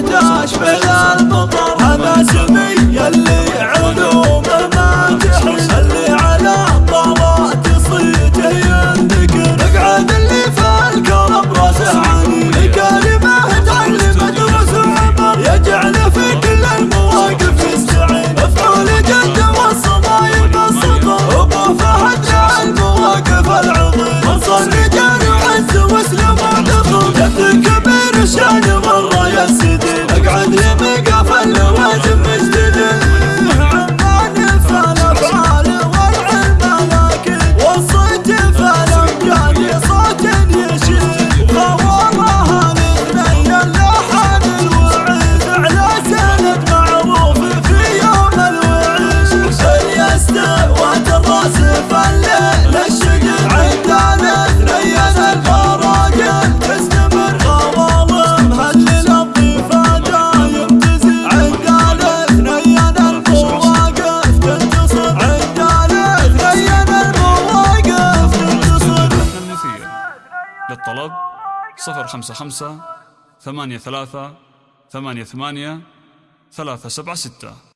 يحتاج بالمطر هذا للطلب 055 83 88 376